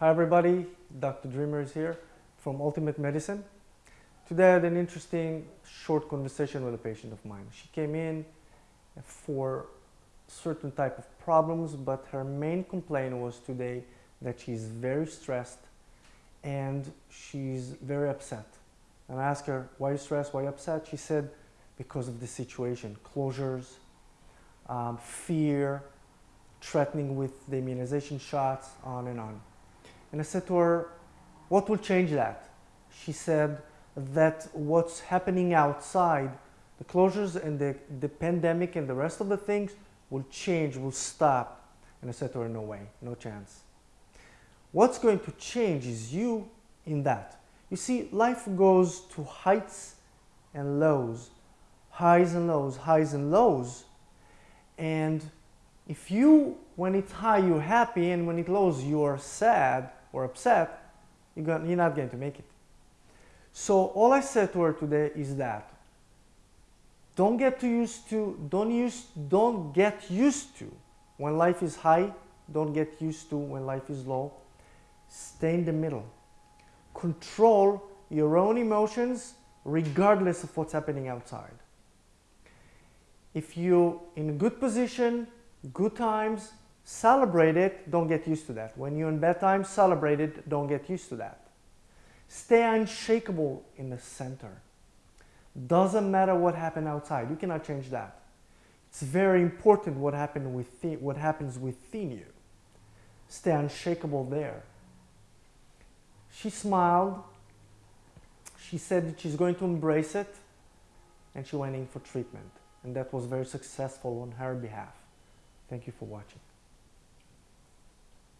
Hi everybody, Dr. Dreamer is here from Ultimate Medicine. Today I had an interesting short conversation with a patient of mine. She came in for certain type of problems, but her main complaint was today that she's very stressed and she's very upset. And I asked her, why are you stressed, why are you upset? She said, because of the situation, closures, um, fear, threatening with the immunization shots, on and on. And I said to her, what will change that? She said that what's happening outside, the closures and the, the pandemic and the rest of the things will change, will stop. And I said to her, no way, no chance. What's going to change is you in that. You see, life goes to heights and lows, highs and lows, highs and lows. And if you, when it's high, you're happy, and when it lows, you're sad, or upset, you're not going to make it. So all I said to her today is that don't get too used to, don't, use, don't get used to when life is high, don't get used to when life is low. Stay in the middle. Control your own emotions regardless of what's happening outside. If you're in a good position, good times, Celebrate it, don't get used to that. When you're in bad times, celebrate it, don't get used to that. Stay unshakable in the center. Doesn't matter what happened outside, you cannot change that. It's very important what, within, what happens within you. Stay unshakable there. She smiled. She said that she's going to embrace it and she went in for treatment. And that was very successful on her behalf. Thank you for watching.